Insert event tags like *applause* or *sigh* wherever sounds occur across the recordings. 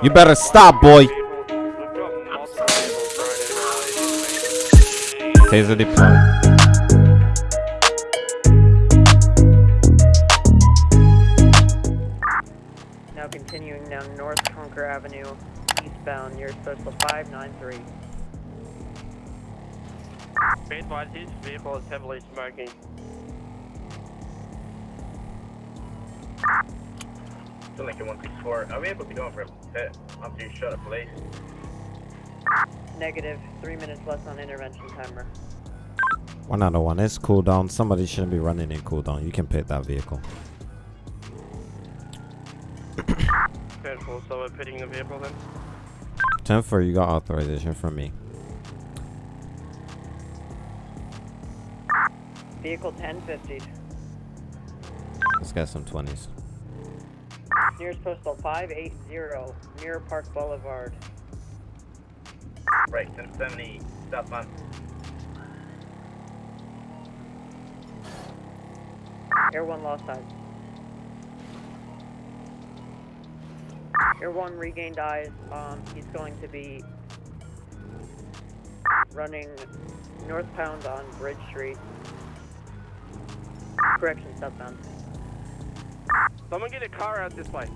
You better stop, boy. Taser deployed. Now continuing down North Conker Avenue, eastbound near Social 593. Be advised, his vehicle is heavily smoking. Lincoln 164, are we able to go in for a pit after you shut up police? Negative, three minutes less on intervention timer. One out of one. It's cooldown. Somebody shouldn't be running in cooldown. You can pit that vehicle. *coughs* Careful, so we're pitting the vehicle then. 10 4, you got authorization from me. Vehicle 1050, Let's get some 20s. Nearest postal 580, Mirror Park Boulevard. Right, 1070, southbound. Air 1 lost eyes. Air 1 regained eyes. Um, he's going to be running northbound on Bridge Street. Correction, southbound. Someone get a car out this way.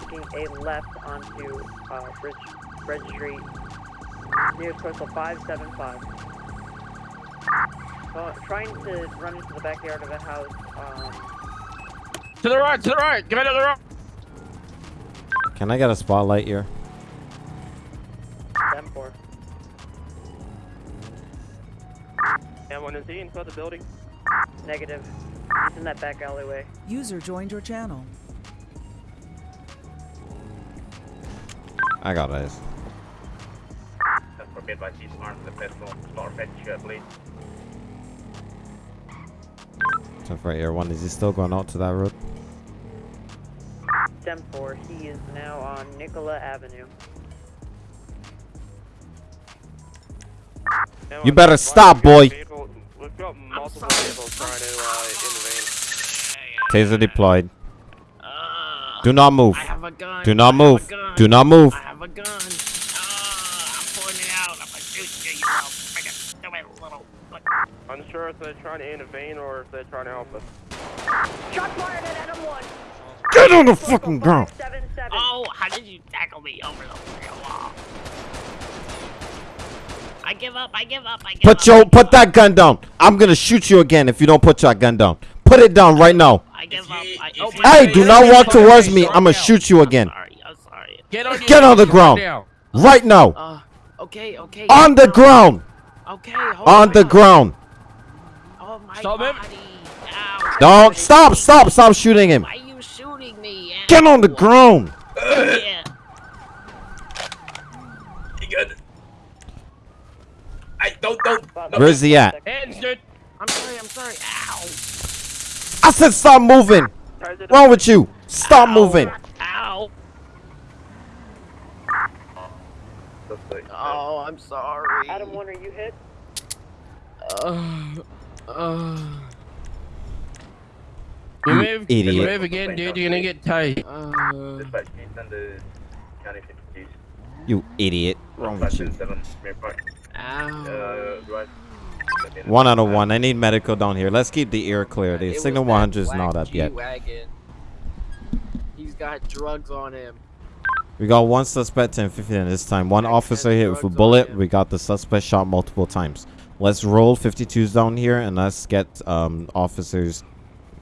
Taking a left onto uh, Bridge, Bridge Street. Nearest postal 575. Uh, trying to run into the backyard of a house. Um, To the right, to the right, go to the right. Can I get a spotlight here? them for. And when is he inside the building? Negative. He's in that back alleyway. User joined your channel. I got eyes. That's for by he's armed with a pistol. Start fetch you, please. 10 4, Air 1. Is he still going out to that road? Stem 4, he is now on Nikola Avenue. And You better stop, we've boy. Vehicle- multiple vehicles trying to uh, intervene. Taser deployed. Uh, Do not move. I have a gun. Do not I have a move. Do not move. I have a gun. Uh, I'm pulling it out. I'm gonna shoot you, you little friggin' stupid little. Unsure if they're trying to intervene or if they're trying to help us. Shot fired at Adam 1. Get on the fucking ground. Oh, how did you tackle me over the real wall? I give up. I give up. I give up. Put I your put that gun down. I'm gonna shoot you again if you don't put your gun down. Put it down right now. I give If up. you- I, oh, Hey, do not walk towards me. I'm gonna shoot you again. Sorry. I'm sorry. Get on, Get on the ground. Right now. Uh, okay, okay. On the ground. Okay, hold On the ground. Oh my Stop him. body. Ow. Don't stop, stop, stop shooting him. Why are you shooting me? Get on the Ow. ground. Yeah. You good? I don't, don't. No. Where's he at? Hands, dude. I'm sorry. I'm sorry. Ow. I said stop moving. Taser Wrong with you? Stop Ow. moving. Ow. Oh, I'm sorry. Adam 1, are you hit? Uh, uh, You You move, idiot. you move again, dude. You're gonna get tased. uh, Dispatch, can you send the county 52s? You idiot. Wrong with you? 577, Mirror Park. ow. Uh, right. One out of one. I need medical down here. Let's keep the air clear. The It signal that 100 is not up yet. He's got drugs on him. We got one suspect 1050 and this time. One officer hit with a bullet. We got the suspect shot multiple times. Let's roll 52s down here and let's get um, officers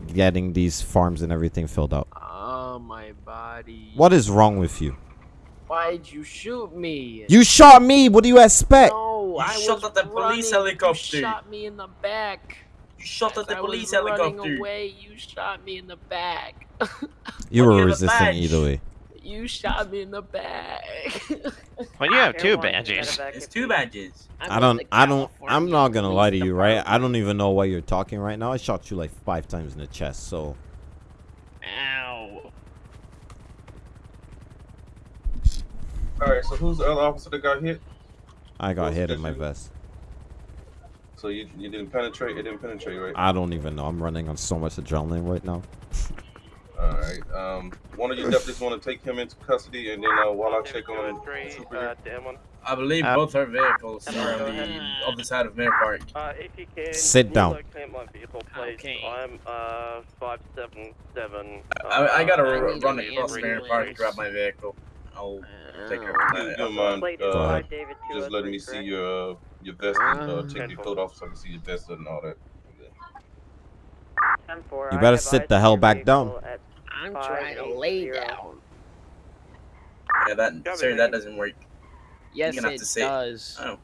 getting these farms and everything filled out. Oh, my body. What is wrong with you? Why'd you shoot me? You shot me. What do you expect? No, You I shot was at the police running. helicopter. You shot me in the back. You shot at the As police was helicopter. running away, you shot me in the back. *laughs* You were you have a resisting badge. either way. you shot me in the back. *laughs* Well, you have two badges. It's two badges. I'm I don't. I don't. I'm not gonna lie to you, right? I don't even know why you're talking right now. I shot you like five times in the chest, so Ow. Alright, so who's the other officer that got hit? I got hit in my vest. So you you didn't penetrate, it didn't penetrate, right? I don't even know. I'm running on so much adrenaline right now. Alright. Um, one of you deputies want to take him into custody, and then uh, while I check on Three, Trooper uh, here. to M1. I believe Uh, both our vehicles Come are on, on the other side of Mirror Park. Uh, if you can, Sit down. My vehicle, please. Okay. I'm uh five seven seven. I, I gotta I r- run across answer Mirror Park to grab my vehicle. I'll take care of that. don't mind Plate Go uh, ahead. by David just letting me see your uh, your vest and uh, Uh, take your coat off so I can see your vest and all that. You better sit the hell back down. I'm trying to lay down. Yeah, that Got sorry, that doesn't work. Yes, gonna have it to sit. does. Oh,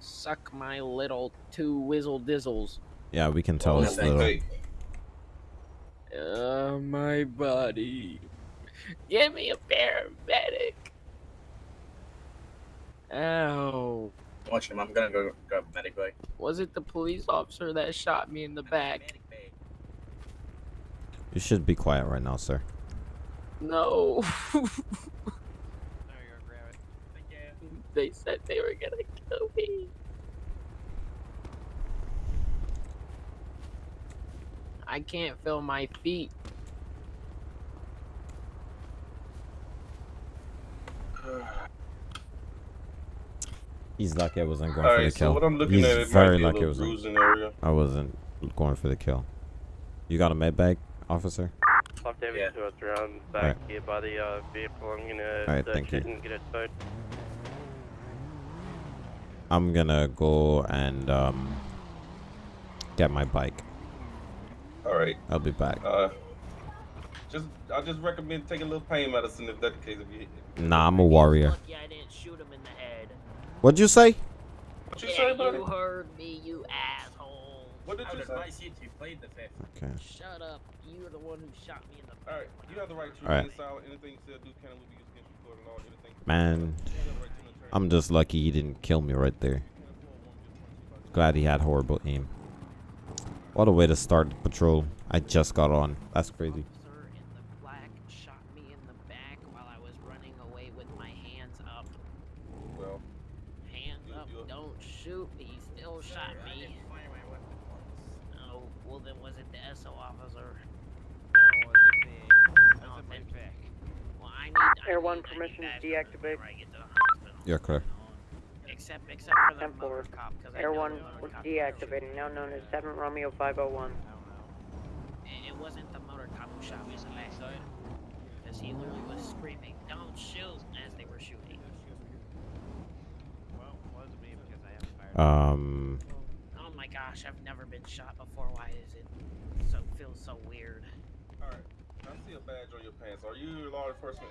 Suck my little two whizzle dizzles. Yeah, we can tell Oh, it's thank little. Hey, Uh, my body. Give me a paramedic. Ow. watch him. I'm gonna go grab a medic bag. Was it the police officer that shot me in the back? You should be quiet right now, sir. No. *laughs* they said they were gonna kill me. I can't feel my feet. He's lucky I wasn't going all for the right. So kill. what I'm looking He's at, it very might be lucky a I wasn't. bruising area. I wasn't going for the kill. You got a med bag, officer? Five David Yeah. two three. I'm back Alright. here by the uh, vehicle. I'm gonna Alright, thank you. and get it towed. I'm gonna go and um get my bike. All right. I'll be back. Uh, just I just recommend taking a little pain medicine if that's the case. If you, Nah, I'm a warrior. Lucky I didn't shoot him in the head. What'd you say? what you yeah, say, buddy? you heard me, you asshole. What did I you would say? advise you to play the fifth. Okay. Shut up. You're the one who shot me in the back. All right, you have the right to All right. remain. Anything you say or do can will be used against you in court of law. Anything. Man, You have the right to an attorney. I'm just lucky he didn't kill me right there. Glad he had horrible aim. What a way to start the patrol. I just got on. That's crazy. Officer in the black shot me in the back while I was running away with my hands up. Well, Hands You- up, you- don't shoot. He still shot me. Oh, well then was it the SO officer? No, oh, then- Well, I need. I Air need- one, permission to deactivate. Yeah, I get to the hospital. You're clear. Except, except for the Ten four. motor cop, 'cause I Air know 1 the was cop deactivating, now known as 7 Romeo 501. It, it wasn't the motor cop who shot me in the leg. Because he literally was screaming, don't shoot, as they were shooting. Um, Oh my gosh, I've never been shot before. Why is it so feels so weird? all right. I see a badge on your pants. Are you law enforcement?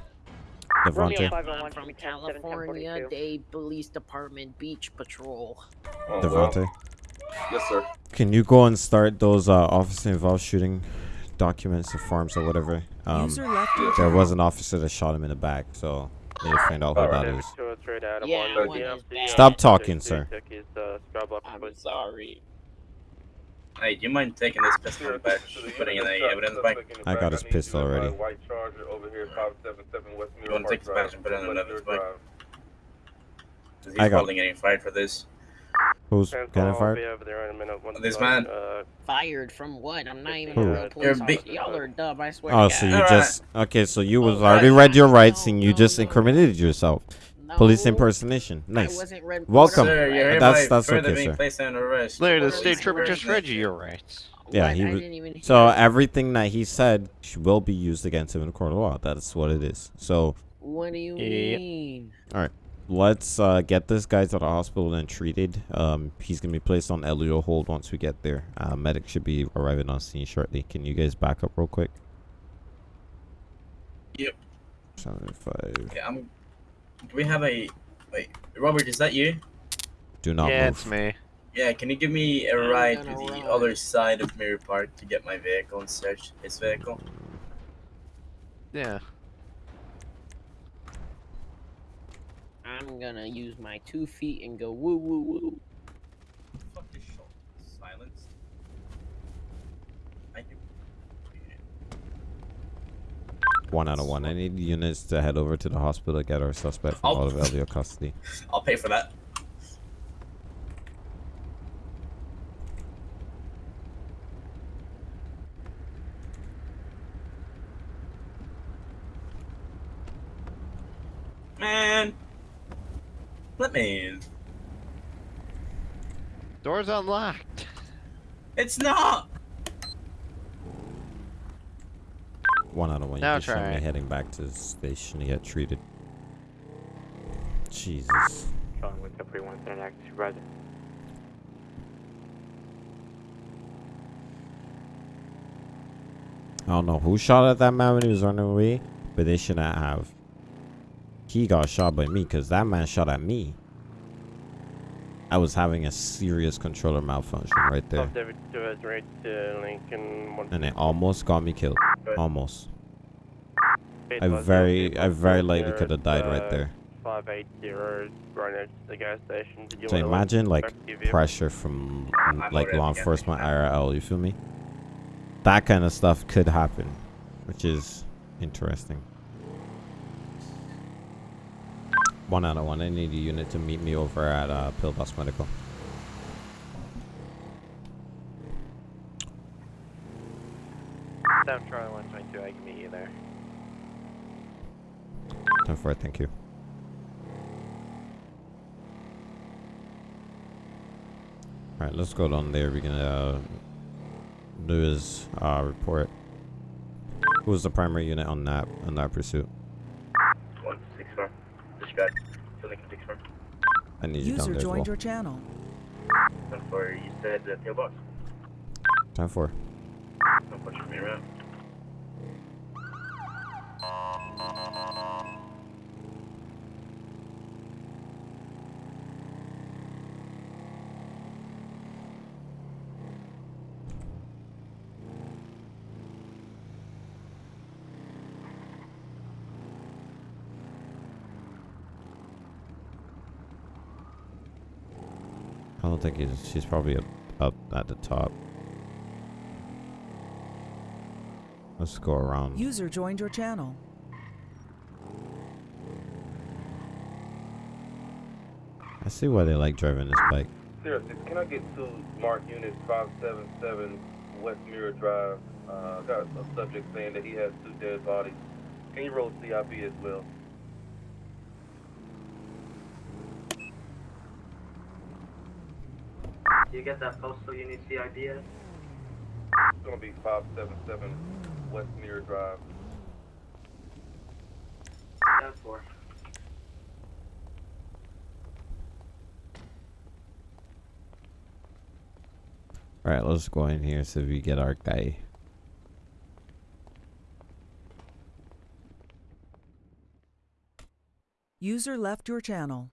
Romeo Devontae. 501 I'm from be 10 7 California, 1042. Dade Police Department Beach Patrol. Oh, well, Devontae. yes, sir. Can you go and start those uh, officer involved shooting documents or forms or whatever? Um, there was an officer that shot him in the back, so need to find out who Alright. that is. two three to Adam Yeah, one. one is bad. Stop talking, sir. his, uh, scrub up I'm sorry. Hey, do you mind taking this pistol back, putting in the evidence bank? I got his pistol already. White Charger over here, 577 West You wanna take this badge and put it in the evidence bank? Because I he's got- probably getting fired for this. Who's Ten getting four, fired? be over there in a minute. once This done. man. Uh, Fired from what? I'm not even Who? a real You're police officer. Y'all are dumb, I swear Oh, to so you Alright. just okay? So you was Oh, already right. read your rights No, and you no, just no. incriminated yourself. Police impersonation. Nice. Welcome. Sir, you're That's- that's okay, being sir. placed under arrest. Larry, the state trooper just read you your rights. Yeah, What? he I was- didn't even So hear everything that he said will be used against him in a court of law. That's what it is. So What do you Yep. mean? Let's uh, get this guy to the hospital and treated. Um, he's gonna be placed on LEO hold once we get there. Uh, medic should be arriving on scene shortly. Can you guys back up real quick? Yep. Seven five. Okay, I'm. Do we have a? Wait, Robert, is that you? Do not yeah, move. it's me. Yeah, can you give me a I'm ride to gonna the ride. other side of Mirror Park to get my vehicle and search his vehicle? Yeah. I'm gonna use my two feet and go woo woo woo. Fuck this shot. One out of one. I need units to head over to the hospital to get our suspect from out of *laughs* LEO custody. I'll pay for that. Man let me in. Door's unlocked. *laughs* It's not. One out of one. You Now just showed try me heading back to the station to get treated. Jesus. Calling with Capri 1 Center active supervisor. I don't know who shot at that man when he was running away, but they shouldn't have. He got shot by me because that man shot at me. I was having a serious controller malfunction right there. David Chavez right to Lincoln 1. And it almost got me killed. Almost. I very, I very likely could have died uh, right there. 580 right next to the gas station. So imagine like pressure from like law enforcement IRL, you feel me? That kind of stuff could happen, which is interesting. One out of one. I need a unit to meet me over at uh, Pillbox Medical. Down Charlie 122, I can meet you there. 10 4, thank you. Alright, let's go down there. We're gonna uh, do his uh, report. Who was the primary unit on that on that pursuit? One six four. Dispatch. To Lincoln six four. I need you down User there as joined well. your channel. One four. You said the pillbox. 10 4. One four. Shoot me around. I don't think he's she's probably up, up at the top. Let's go around. User joined your channel. I see why they like driving this bike. Zero six, can I get to Mark Unit five seven seven West Mirror Drive? Uh, got a subject saying that he has two dead bodies. Can you roll CIB as well? You get that postal unit CIBS? It's gonna be five seven seven West Mirror Drive. Ten four. Alright, let's go in here so we get our guy. User left your channel.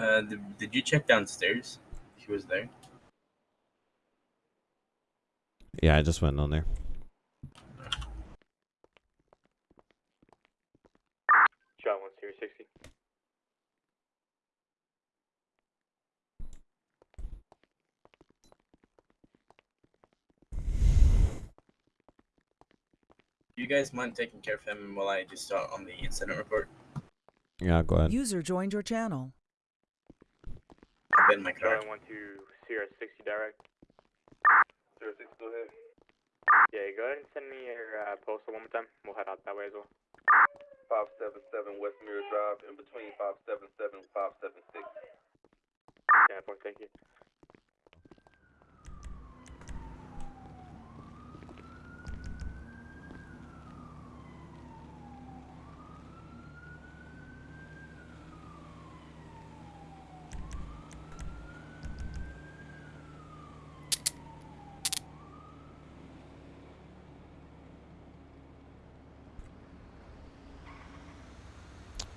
Uh, did, did you check downstairs? He was there. Yeah, I just went on there. Shot 1 Sierra 60. You guys mind taking care of him while I just start on the incident report? Yeah, go ahead. User joined your channel. I've been in my car. Charlie 1 to Sierra 60 direct. Zero six, go ahead. Yeah, go ahead and send me your uh, postal one more time. We'll head out that way as well. Five seven seven West Mirror Drive, in between five seven seven five seven six. Yeah, boy, thank you.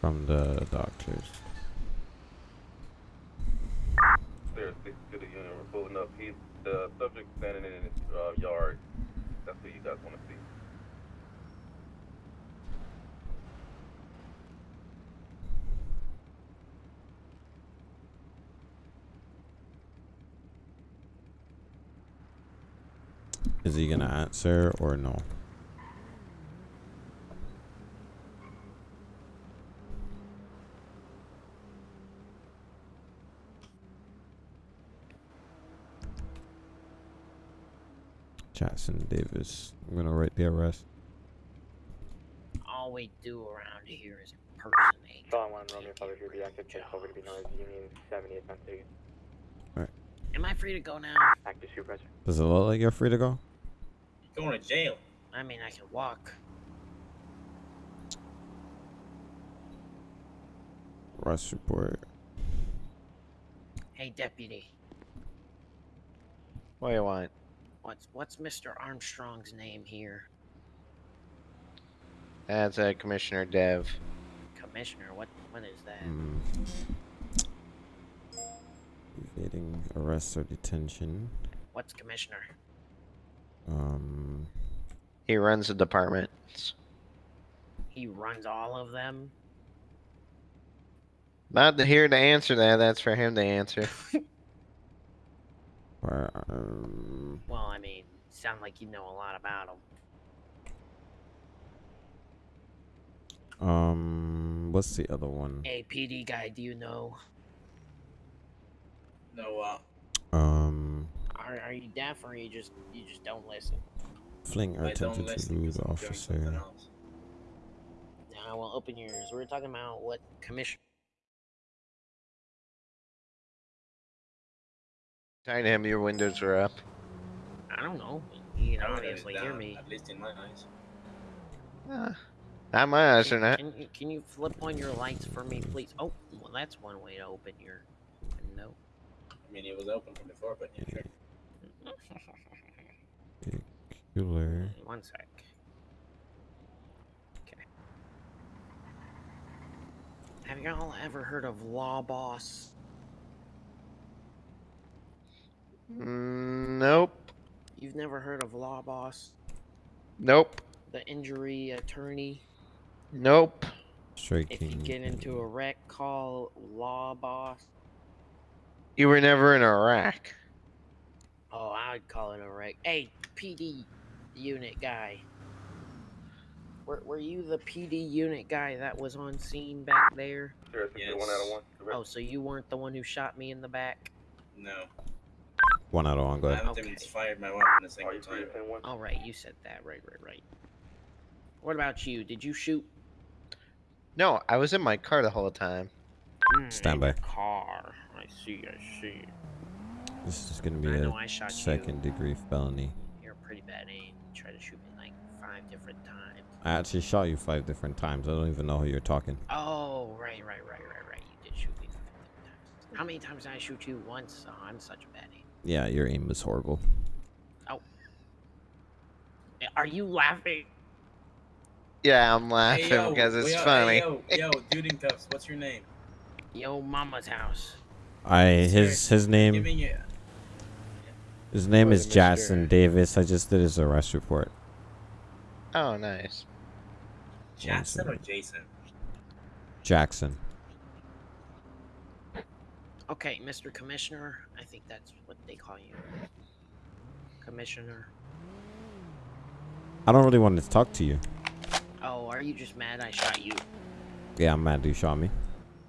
From the doctors. Zero six to the unit, we're pulling up. He's the subject standing in his uh, yard. That's you guys want to see. Is he gonna answer or no? Jackson Davis. I'm gonna write the arrest. All we do around here is impersonate. Solid 1 Romeo, Father 3, be active, check over to be known as Union 78 Pennsylvania. Am I free to go now? Active supervisor. Does it look like you're free to go? You're Going to jail. I mean, I can walk. Arrest report. Hey, deputy. What do you want? What's what's Mr. Armstrong's name here? That's uh, Commissioner Dev. Commissioner. What what is that? Hmm. Evading arrest or detention. What's commissioner? Um. He runs the department. He runs all of them. Not here to answer that. That's for him to answer. *laughs* Where. Well, I mean, sound like you know a lot about them. Um. What's the other one? Hey, PD guy, do you know? No, uh, Um. Are are you deaf or you just you just don't listen? Fling or I don't attempted to listen lose 'cause I'm officer. else. Now, well, open yours. We're talking about what commission. Telling him your windows are up. I don't know. You can I wrote it obviously hear me. At least in my eyes. Ah, not my eyes are not. can, you- can you flip on your lights for me, please? Oh, well, that's one way to open your window. I mean, it was open from before, but yeah, sure. Cooler. One sec. Okay. Have y'all ever heard of Law Boss? Mm, nope. You've never heard of Law Boss? Nope. The injury attorney? Nope. Straight If you get into a wreck, call Law Boss. You were never in a Iraq. Oh, I would call it a wreck. Hey, PD unit guy. Were, were you the PD unit guy that was on scene back there? Sure, Yes. one out of one. Correct. Oh, so you weren't the one who shot me in the back? No. One out of one. Go ahead. I ahead. haven't Okay. even fired my weapon a Are single time. to send one? All right, you said that. Right, right, right. What about you? Did you shoot? No, I was in my car the whole time. Mm, Stand by. Car. I see. I see. This is gonna be I know a I shot second you. degree felony. You're a pretty bad aim. You tried to shoot me like five different times. I actually shot you five different times. I don't even know who you're talking. Oh, right, right, right, right, right. You did shoot me five different times. How many times did I shoot you? Once. Oh, I'm such a bad aim. Yeah, your aim was horrible. Oh. Are you laughing? Yeah, I'm laughing Hey, yo, because it's yo, hey, funny. yo, *laughs* yo, dude in cuffs, what's your name? Yo, mama's house. I his his name Giving you. his name What is a Jackson mystery. Davis. I just did his arrest report. Oh, nice. Jackson or Jason? Jackson. Okay, Mr. Commissioner. I think that's what they call you. Commissioner. I don't really want to talk to you. Oh, are you just mad I shot you? Yeah, I'm mad you shot me.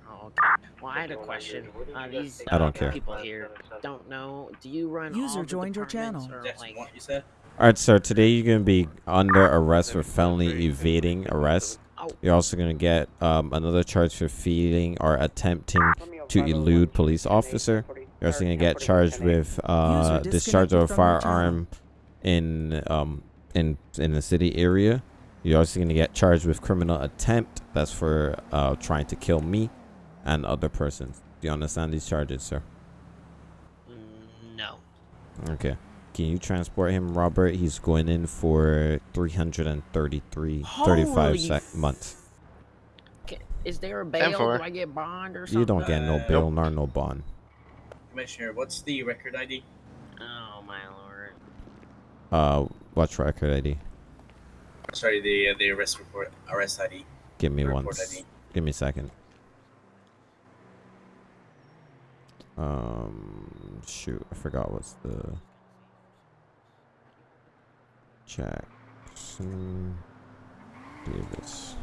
Oh, okay. Well, I had a question. Uh, these I don't uh, care. people here don't know. Do you run User all joined your channel. or, like, what you said? All right, sir. Today you're gonna be under arrest for felony evading arrest. Oh. You're also gonna get um, another charge for feeding or attempting to elude police officer. You're also gonna get charged with uh, discharge of a disconnected from your channel. firearm in um in in the city area. You're also gonna get charged with criminal attempt. That's for uh trying to kill me and other persons. Do you understand these charges, sir? No. Okay. Can you transport him, Robert? He's going in for 333, 35 Holy sec- months. Ca- Is there a bail? four. Do I get bond or something? You don't get no Uh, bail nor no bond. Commissioner, what's the record ID? Oh my lord. Uh, what's record ID? Sorry, the uh, the arrest report, arrest ID. Give me one. Report s- ID. Give me a second. Um, shoot, I forgot what's the Jackson Davis.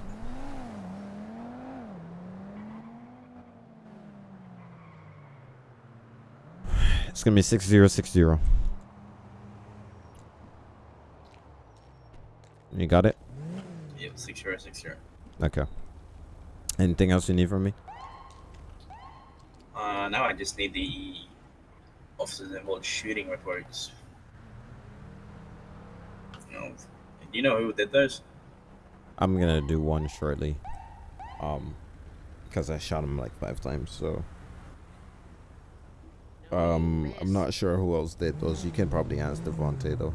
It's gonna be six zero six zero. You got it? Yep, six zero six zero. Okay. Anything else you need from me? Uh, now I just need the officers involved shooting reports. You know, do you know who did those? I'm gonna do one shortly. Um, because I shot him like five times, so. Um, I'm not sure who else did those. You can probably ask Devontae though.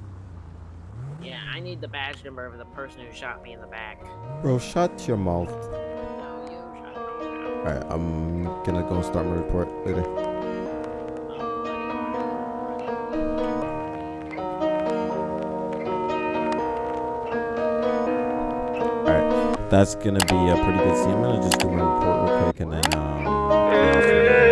Yeah, I need the badge number of the person who shot me in the back. Bro, shut your mouth. No, you shot me. Alright, I'm gonna go start my report later. Alright, that's gonna be a pretty good scene. I'm gonna just do my report real quick and then, um.